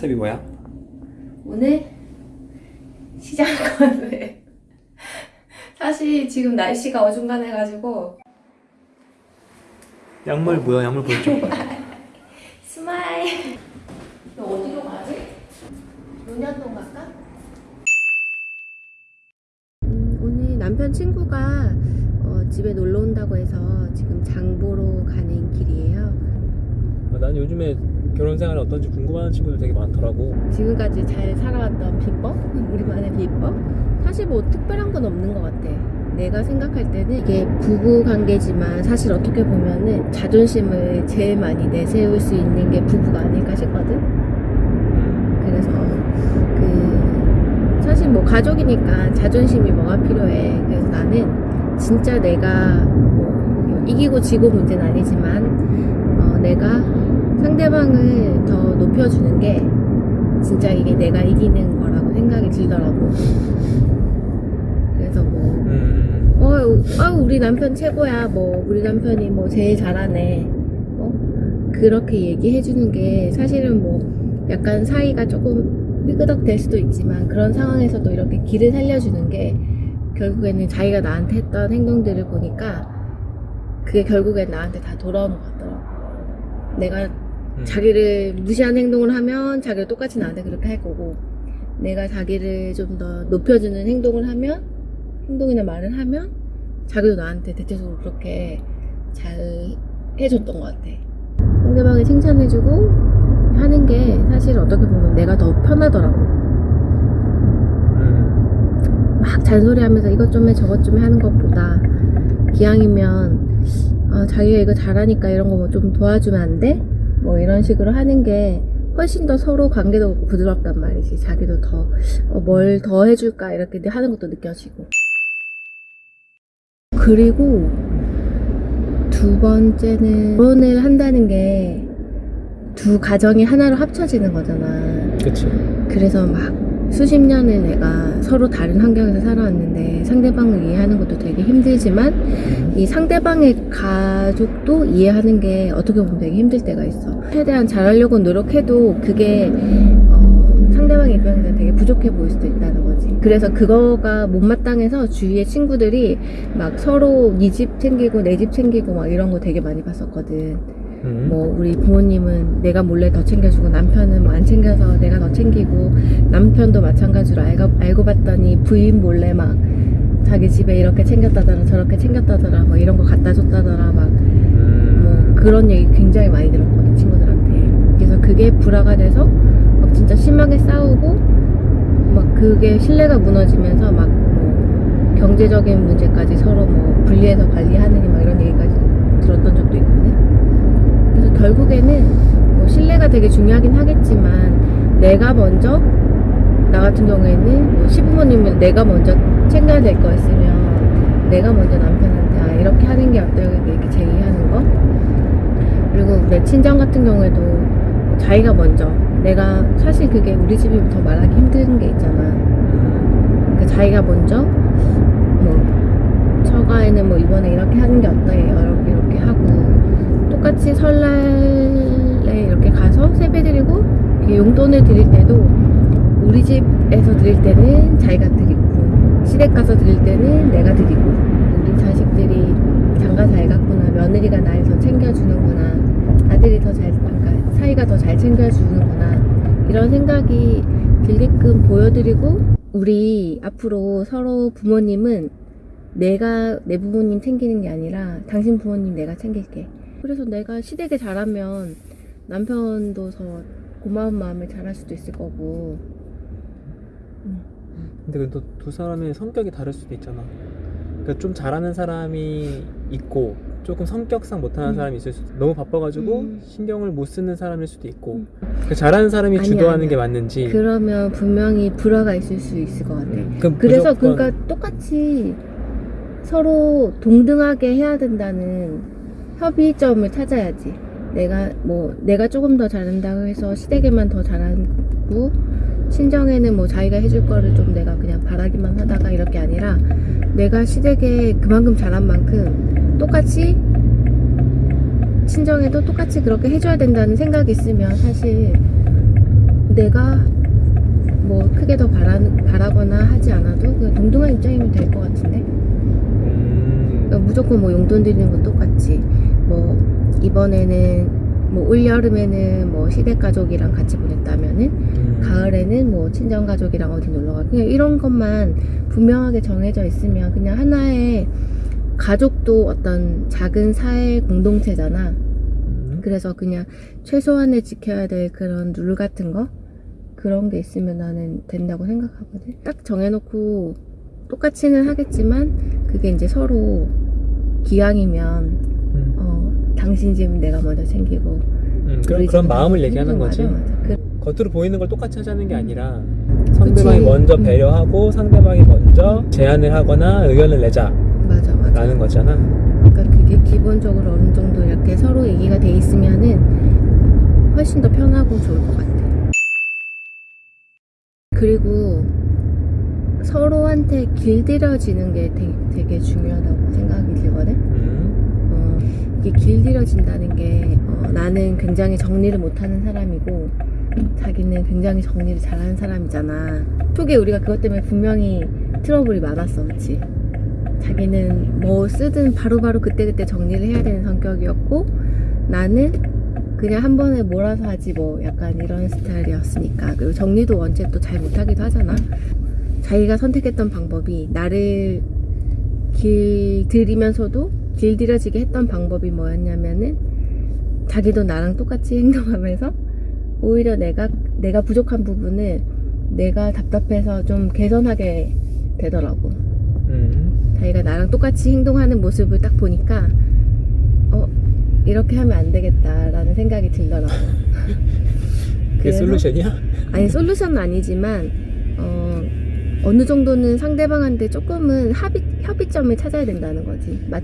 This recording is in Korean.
컨셉이 뭐야? 오늘 시장 건데 사실 지금 날씨가 어중간해가지고 약물 뭐야? 약물 보여줘. 스마일 너 어디로 가지? 논현동 갈까? 음, 오늘 남편 친구가 어, 집에 놀러 온다고 해서 지금 장보러 가는 길이에요 난 요즘에 결혼 생활이 어떤지 궁금한 친구들 되게 많더라고. 지금까지 잘 살아왔던 비법? 우리만의 비법? 사실 뭐 특별한 건 없는 것 같아. 내가 생각할 때는 이게 부부 관계지만 사실 어떻게 보면은 자존심을 제일 많이 내세울 수 있는 게 부부가 아닐까 싶거든? 음. 그래서 그 사실 뭐 가족이니까 자존심이 뭐가 필요해. 그래서 나는 진짜 내가 뭐 이기고 지고 문제는 아니지만 어, 내가 상대방을 더 높여주는 게 진짜 이게 내가 이기는 거라고 생각이 들더라고. 그래서 뭐 음. 어, 아, 우리 남편 최고야. 뭐, 우리 남편이 뭐 제일 잘하네. 어? 그렇게 얘기해주는 게 사실은 뭐 약간 사이가 조금 삐그덕 될 수도 있지만 그런 상황에서도 이렇게 길을 살려주는 게 결국에는 자기가 나한테 했던 행동들을 보니까 그게 결국엔 나한테 다 돌아오는 것 같더라고. 내가 음. 자기를 무시한 행동을 하면 자기가 똑같이 나한테 그렇게 할 거고 내가 자기를 좀 더 높여주는 행동을 하면 행동이나 말을 하면 자기도 나한테 대체적으로 그렇게 잘 해줬던 것 같아 상대방이 칭찬해주고 하는 게 사실 어떻게 보면 내가 더 편하더라고 음. 막 잔소리하면서 이것 좀 해 저것 좀 해 하는 것보다 기왕이면 아, 자기가 이거 잘하니까 이런 거 뭐 좀 도와주면 안 돼? 뭐 이런 식으로 하는 게 훨씬 더 서로 관계도 부드럽단 말이지 자기도 더 뭘더 해줄까 이렇게 하는 것도 느껴지고 그리고 두 번째는 결혼을 한다는 게 두 가정이 하나로 합쳐지는 거잖아 그치. 그래서 막 수십 년을 내가 서로 다른 환경에서 살아왔는데 상대방을 이해하는 것도 되게 힘들지만 이 상대방의 가족도 이해하는 게 어떻게 보면 되게 힘들 때가 있어. 최대한 잘하려고 노력해도 그게 어, 상대방 입장에서 되게 부족해 보일 수도 있다는 거지. 그래서 그거가 못마땅해서 주위의 친구들이 막 서로 네 집 챙기고 내 집 챙기고 막 이런 거 되게 많이 봤었거든. 음. 뭐 우리 부모님은 내가 몰래 더 챙겨주고 남편은 뭐 안 챙겨서 내가 더 챙기고 남편도 마찬가지로 알고, 알고 봤더니 부인 몰래 막 자기 집에 이렇게 챙겼다더라 저렇게 챙겼다더라 뭐 이런 거 갖다 줬다더라 막뭐 음. 그런 얘기 굉장히 많이 들었거든 친구들한테 그게 불화가 돼서 막 진짜 심하게 싸우고 막 그게 신뢰가 무너지면서 막 뭐 경제적인 문제까지 서로 뭐 분리해서 관리하느니 막 이런 얘기까지 들었던 적도 있거든 그래서 결국에는 뭐 신뢰가 되게 중요하긴 하겠지만 내가 먼저 나 같은 경우에는 뭐 시부모님은 내가 먼저 챙겨야 될거 있으면 내가 먼저 남편한테 아 이렇게 하는 게 어때요? 이렇게 제의하는 거. 그리고 내 친정 같은 경우에도 뭐 자기가 먼저. 내가 사실 그게 우리 집이 더 말하기 힘든 게 있잖아. 그러니까 자기가 먼저 뭐 처가에는 뭐 이번에 이렇게 하는 게 어때요 이렇게 이렇게 하고 똑같이 설날에 이렇게 가서 세배 드리고 용돈을 드릴 때도 우리 집에서 드릴 때는 자기가 드리고 시댁 가서 드릴 때는 내가 드리고 우리 자식들이 장가 잘 갔구나 며느리가 날 더 챙겨주는구나 아들이 더 잘 사이가 더 잘 챙겨주는구나. 이런 생각이 들게끔 보여드리고 우리 앞으로 서로 부모님은 내가 내 부모님 챙기는 게 아니라 당신 부모님 내가 챙길게. 그래서 내가 시댁에 잘하면 남편도 더 고마운 마음을 잘할 수도 있을 거고. 근데 또 두 사람의 성격이 다를 수도 있잖아. 그러니까 좀 잘하는 사람이 있고 조금 성격상 못하는 음. 사람이 있을 수도 너무 바빠가지고 음. 신경을 못 쓰는 사람일 수도 있고 음. 그 잘하는 사람이 아니야, 주도하는 아니야. 게 맞는지 그러면 분명히 불화가 있을 수 있을 것 같아 음. 그래서 무조건 그러니까 똑같이 서로 동등하게 해야 된다는 협의점을 찾아야지. 내가 뭐 내가 조금 더 잘한다고 해서 시댁에만 더 잘하고 친정에는 뭐 자기가 해줄 거를 좀 내가 그냥 바라기만 하다가 이렇게 아니라 내가 시댁에 그만큼 잘한 만큼 똑같이 친정에도 똑같이 그렇게 해줘야 된다는 생각이 있으면 사실 내가 뭐 크게 더 바라, 바라거나 하지 않아도 그냥 동등한 입장이면 될 것 같은데 음. 그러니까 무조건 뭐 용돈 드리는 거 똑같지 뭐 이번에는 뭐 올 여름에는 뭐 시댁 가족이랑 같이 보냈다면은 음. 가을에는 뭐 친정 가족이랑 어디 놀러 가고 그냥 이런 것만 분명하게 정해져 있으면 그냥 하나의 가족도 어떤 작은 사회 공동체잖아. 음. 그래서 그냥 최소한의 지켜야 될 그런 룰 같은 거 그런 게 있으면 나는 된다고 생각하거든. 딱 정해놓고 똑같이는 하겠지만 그게 이제 서로 기왕이면 음. 어 당신 집 내가 먼저 챙기고 음. 그런 그런 마음을 얘기하는 집 거지. 맞아, 맞아. 그, 겉으로 보이는 걸 똑같이 하자는 게 아니라 상대방이 그치. 먼저 음. 배려하고 상대방이 먼저 제안을 하거나 의견을 내자 라는. 거잖아. 그러니까 그게 기본적으로 어느 정도 이렇게 서로 얘기가 돼 있으면은 훨씬 더 편하고 좋을 것 같아. 그리고 서로한테 길들여지는 게 되게, 되게 중요하다고 생각이 들거든. 음. 어, 이게 길들여진다는 게 어, 나는 굉장히 정리를 못하는 사람이고 자기는 굉장히 정리를 잘하는 사람이잖아. 초기에 우리가 그것 때문에 분명히 트러블이 많았어, 그렇지? 자기는 뭐 쓰든 바로 바로 그때그때 정리를 해야 되는 성격이었고 나는 그냥 한 번에 몰아서 하지 뭐 약간 이런 스타일이었으니까. 그리고 정리도 원체 또 잘 못하기도 하잖아. 자기가 선택했던 방법이 나를 길들이면서도 길들여지게 했던 방법이 뭐였냐면은 자기도 나랑 똑같이 행동하면서 오히려 내가 내가 부족한 부분을 내가 답답해서 좀 개선하게 되더라고. 음. 자기가 나랑 똑같이 행동하는 모습을 딱 보니까 어 이렇게 하면 안 되겠다라는 생각이 들더라고. 그게 솔루션이야? 아니 솔루션은 아니지만 어 어느 정도는 상대방한테 조금은 합의 협의점을 찾아야 된다는 거지. 맞